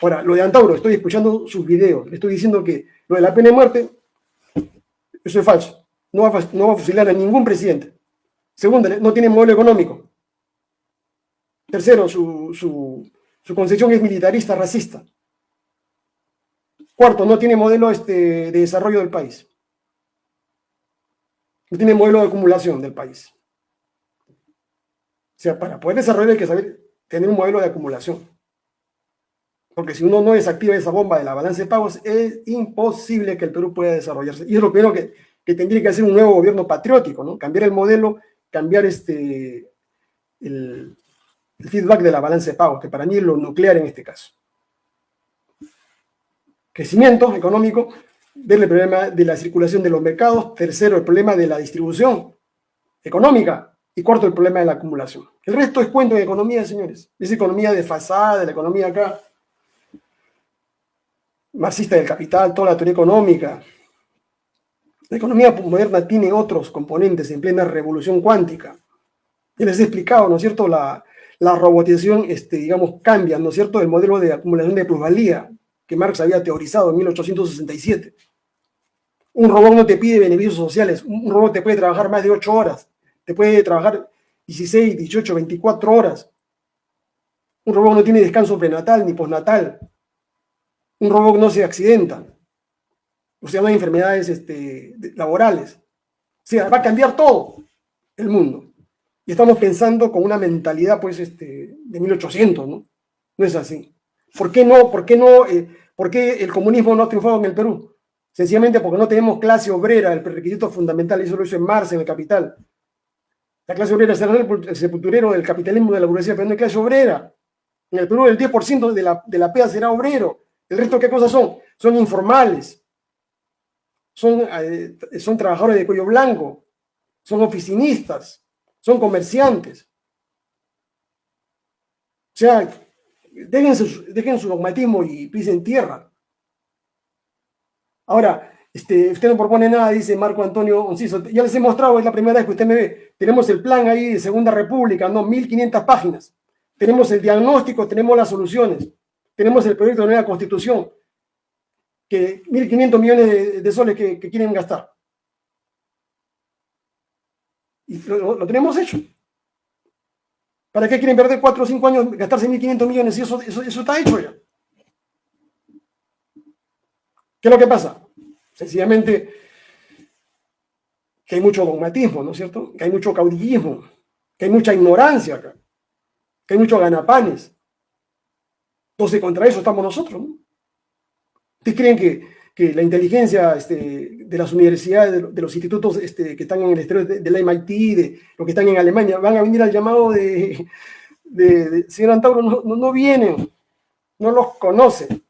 Ahora, lo de Antauro, estoy escuchando sus videos, le estoy diciendo que lo de la pena de muerte, eso es falso. No va, a, no va a fusilar a ningún presidente. Segundo, no tiene modelo económico. Tercero, su, su, su concepción es militarista, racista. Cuarto, no tiene modelo este, de desarrollo del país. No tiene modelo de acumulación del país. O sea, para poder desarrollar hay que saber tener un modelo de acumulación. Porque si uno no desactiva esa bomba de la balanza de pagos, es imposible que el Perú pueda desarrollarse. Y es lo primero que, que tendría que hacer un nuevo gobierno patriótico, ¿no? Cambiar el modelo, cambiar este, el, el feedback de la balanza de pagos, que para mí es lo nuclear en este caso. Crecimiento económico, ver el problema de la circulación de los mercados, tercero, el problema de la distribución económica, y cuarto, el problema de la acumulación. El resto es cuento de economía, señores. Es economía desfasada, de la economía acá, marxista del capital, toda la teoría económica. La economía moderna tiene otros componentes en plena revolución cuántica. Ya les he explicado, ¿no es cierto? La, la robotización, este, digamos, cambia, ¿no es cierto?, el modelo de acumulación de plusvalía que Marx había teorizado en 1867. Un robot no te pide beneficios sociales, un robot te puede trabajar más de 8 horas, te puede trabajar 16, 18, 24 horas. Un robot no tiene descanso prenatal ni postnatal. Un robot no se accidenta. O sea, no hay enfermedades este, laborales. O sea, va a cambiar todo el mundo. Y estamos pensando con una mentalidad, pues, este, de 1800, ¿no? No es así. ¿Por qué no, por qué no, eh, por qué el comunismo no ha triunfado en el Perú? Sencillamente porque no tenemos clase obrera, el prerequisito fundamental, eso lo hizo en Marx, en el Capital. La clase obrera será el sepulturero del capitalismo de la burguesía, pero no hay clase obrera. En el Perú el 10% de la, de la PEA será obrero. ¿El resto qué cosas son? Son informales. Son, eh, son trabajadores de cuello blanco. Son oficinistas son comerciantes. O sea, dejen su, dejen su dogmatismo y pisen tierra. Ahora, este, usted no propone nada, dice Marco Antonio Onciso. Ya les he mostrado, es la primera vez que usted me ve. Tenemos el plan ahí de Segunda República, ¿no? 1500 páginas. Tenemos el diagnóstico, tenemos las soluciones. Tenemos el proyecto de nueva constitución. Que 1.500 millones de, soles que quieren gastar. Y lo, tenemos hecho. ¿Para qué quieren perder 4 o 5 años, gastarse 1.500 millones? Y eso, eso, eso está hecho ya. ¿Qué es lo que pasa? Sencillamente que hay mucho dogmatismo, ¿no es cierto? Que hay mucho caudillismo, que hay mucha ignorancia acá, que hay muchos ganapanes. Entonces, contra eso estamos nosotros, ¿no? ¿Ustedes creen que que la inteligencia este, de las universidades, de, los institutos este, que están en el exterior de, la MIT, de los que están en Alemania, van a venir al llamado de, de, señor Antauro, no, no, vienen, no los conocen.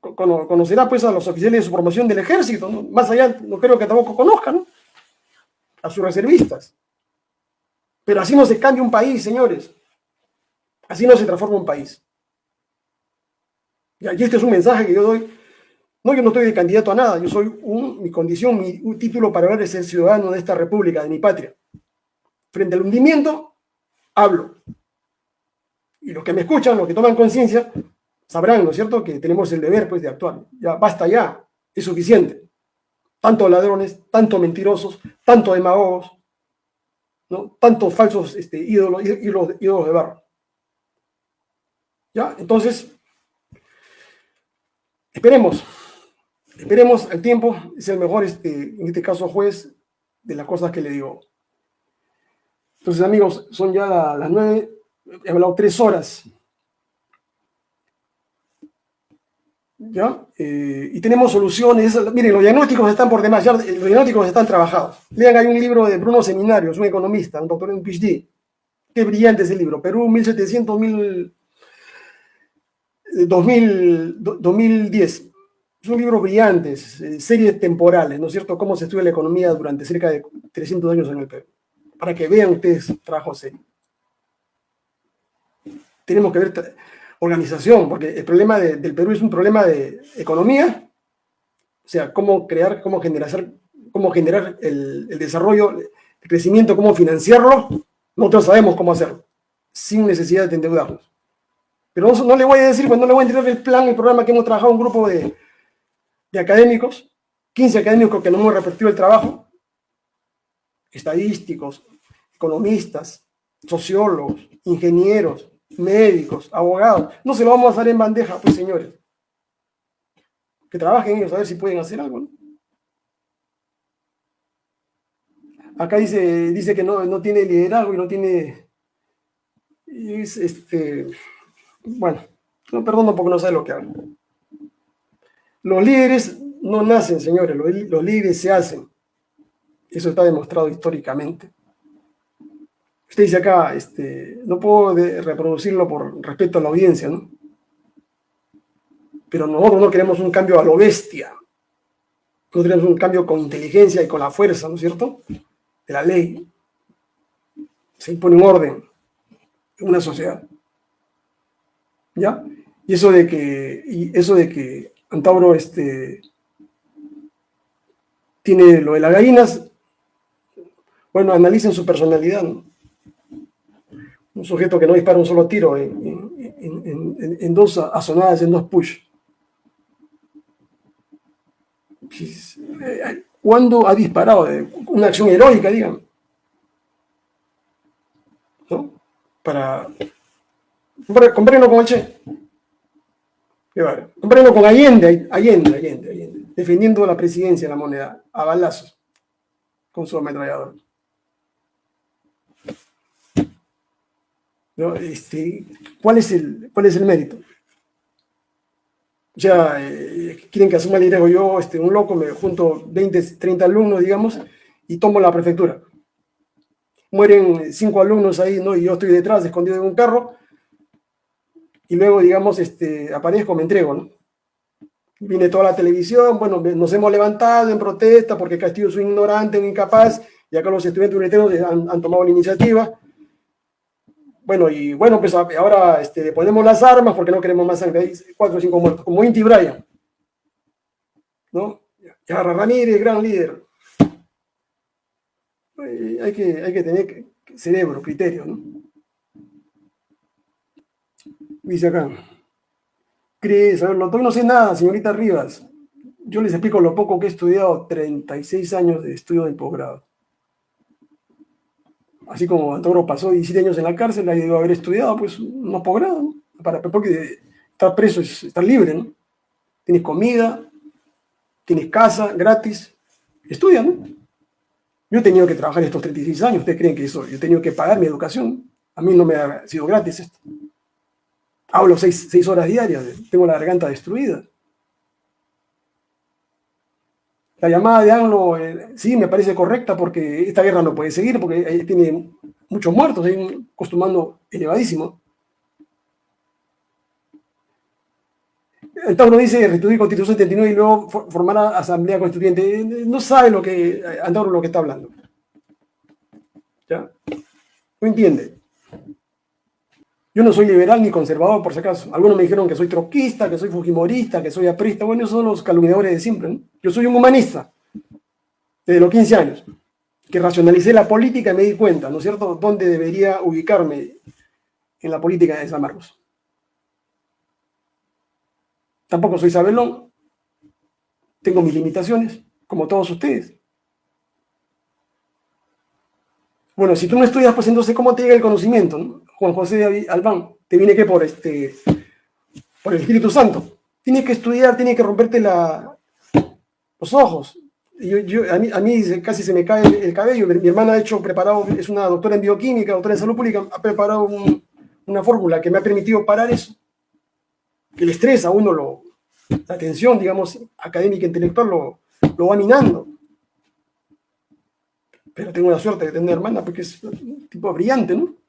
Conocerá pues a los oficiales de su promoción del ejército, más allá no creo que tampoco conozcan, a sus reservistas. Pero así no se cambia un país, señores. Así no se transforma un país. Y este es un mensaje que yo doy no, yo no estoy de candidato a nada, yo soy mi condición, mi título para hablar es ser ciudadano de esta república, de mi patria. Frente al hundimiento, hablo. Y los que me escuchan, los que toman conciencia, sabrán, ¿no es cierto?, que tenemos el deber, pues, de actuar. Ya, basta ya, es suficiente. Tanto ladrones, tanto mentirosos, tanto demagogos, ¿no? Tantos falsos este, ídolos, ídolos, ídolos de barro. ¿Ya? Entonces, esperemos Esperemos el tiempo, es el mejor, este, en este caso, juez de las cosas que le digo. Entonces, amigos, son ya las nueve, he hablado tres horas. ¿Ya? Eh, y tenemos soluciones. Miren, los diagnósticos están por demás, ya los diagnósticos están trabajados. Lean, hay un libro de Bruno Seminarios, un economista, un doctor en PhD. Qué brillante ese libro. Perú, 1700, 2000, 2010 son libros brillantes, eh, series temporales, ¿no es cierto? Cómo se estudia la economía durante cerca de 300 años en el Perú. Para que vean ustedes trabajo serio. Tenemos que ver organización, porque el problema del Perú es un problema de economía, o sea, cómo crear, cómo generar, cómo generar el desarrollo, el crecimiento, cómo financiarlo. Nosotros sabemos cómo hacerlo, sin necesidad de endeudarnos. Pero no, le voy a decir, pues no le voy a entregar el plan, el programa que hemos trabajado un grupo de, de académicos, 15 académicos que nos hemos repetido el trabajo, estadísticos, economistas, sociólogos, ingenieros, médicos, abogados. No se lo vamos a dar en bandeja, pues señores. Que trabajen ellos a ver si pueden hacer algo. Acá dice, dice que no, no tiene liderazgo y no tiene... este, bueno, no perdono porque no sabe lo que hago. Los líderes no nacen, señores, los, los líderes se hacen. Eso está demostrado históricamente. Usted dice acá, este, no puedo reproducirlo por respeto a la audiencia, ¿no? Pero nosotros no queremos un cambio a lo bestia. Nosotros queremos un cambio con inteligencia y con la fuerza, ¿no es cierto? De la ley. Se impone un orden en una sociedad. ¿Ya? Y eso de que, y eso de que Antauro este, tiene lo de las gallinas, bueno, analicen su personalidad, un sujeto que no dispara un solo tiro en, dos asonadas, en dos push. Eh, ¿Cuándo ha disparado? Una acción heroica, digan. ¿No? Para... Comprélo con Che. Comprélo con Allende, Allende, Allende, Allende, defendiendo la presidencia de la moneda a balazos con su ametrallador. Este, ¿cuál, es el, ¿Cuál es el mérito? Sea, eh, quieren que asuma el liderazgo. Yo, este, un loco, me junto 20, 30 alumnos, digamos, y tomo la prefectura. Mueren cinco alumnos ahí, ¿no? Y yo estoy detrás, escondido en un carro, y luego, digamos, este, aparezco, me entrego, ¿no? Viene toda la televisión, bueno, nos hemos levantado en protesta porque Castillo es un ignorante, un incapaz, y acá los estudiantes universitarios han, han tomado la iniciativa bueno, y bueno, pues ahora este, ponemos las armas porque no queremos más sangre. Hay cuatro o cinco muertos, como Inti Bryan. ¿No? Yarra Ramírez, gran líder. Hay que, hay que tener cerebro, criterio, ¿no? Dice acá. Cris, a ver, no sé nada, señorita Rivas. Yo les explico lo poco que he estudiado, 36 años de estudio de posgrado así como Antauro pasó 17 años en la cárcel, ahí debe haber estudiado, pues, no posgrado, ¿no? Para, porque estar preso es estar libre, ¿no? Tienes comida, tienes casa gratis, estudia, ¿no? Yo he tenido que trabajar estos 36 años, ¿ustedes creen que eso? Yo he tenido que pagar mi educación, a mí no me ha sido gratis esto. Hablo seis, seis horas diarias, tengo la garganta destruida. La llamada de Anglo, eh, sí, me parece correcta porque esta guerra no puede seguir, porque tiene muchos muertos, hay un costo elevadísimo. Uno dice restituir Constitución 79 y luego formar Asamblea Constituyente. No sabe lo que Antauro lo que está hablando. ¿Ya? No entiende. Yo no soy liberal ni conservador, por si acaso. Algunos me dijeron que soy troquista, que soy fujimorista, que soy aprista. Bueno, esos son los calumniadores de siempre. ¿no? Yo soy un humanista, desde los 15 años, que racionalicé la política y me di cuenta, ¿no es cierto?, dónde debería ubicarme en la política de San Marcos. Tampoco soy sabelón, tengo mis limitaciones, como todos ustedes. Bueno, si tú no estudias, pues entonces, ¿cómo te llega el conocimiento? Juan José Albán, te viene que por, este, por el Espíritu Santo. Tienes que estudiar, tienes que romperte los ojos. Yo, a, mí, casi se me cae el, cabello. Mi, hermana ha hecho, preparado, es una doctora en bioquímica, doctora en salud pública, ha preparado una fórmula que me ha permitido parar eso. El estrés a uno, lo, la tensión, digamos, académica, intelectual, lo, lo va minando. Pero tengo la suerte de tener hermana porque es un tipo brillante, ¿no?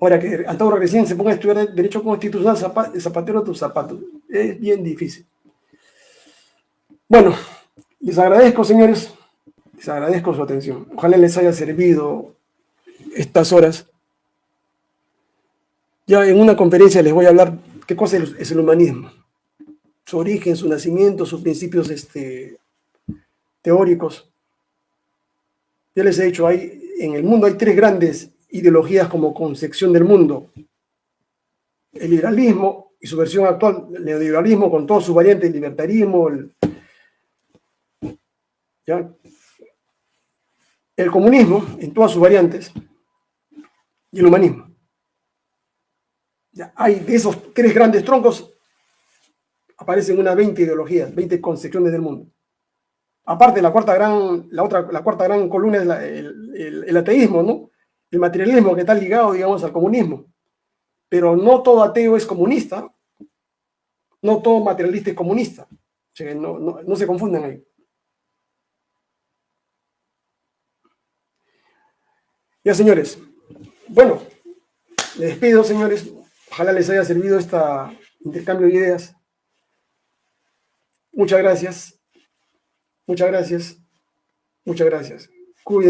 Ahora que Antauro recién se ponga a estudiar Derecho Constitucional, zapatero a tus zapatos. Es bien difícil. Bueno, les agradezco, señores. Les agradezco su atención. Ojalá les haya servido estas horas. Ya en una conferencia les voy a hablar qué cosa es el humanismo. Su origen, su nacimiento, sus principios este, teóricos. Ya les he dicho, hay, en el mundo hay tres grandes ideologías como concepción del mundo. El liberalismo y su versión actual, el neoliberalismo con todos sus variantes, el libertarismo, el, el comunismo en todas sus variantes y el humanismo. Ya, hay de esos tres grandes troncos, aparecen unas 20 ideologías, 20 concepciones del mundo. Aparte, la cuarta gran, la otra, la cuarta gran columna es el, ateísmo, ¿no? El materialismo que está ligado, digamos, al comunismo. Pero no todo ateo es comunista, no todo materialista es comunista. no, no se confundan ahí. Ya, señores. Bueno, les despido, señores. Ojalá les haya servido este intercambio de ideas. Muchas gracias. Muchas gracias. Muchas gracias. Cuídense.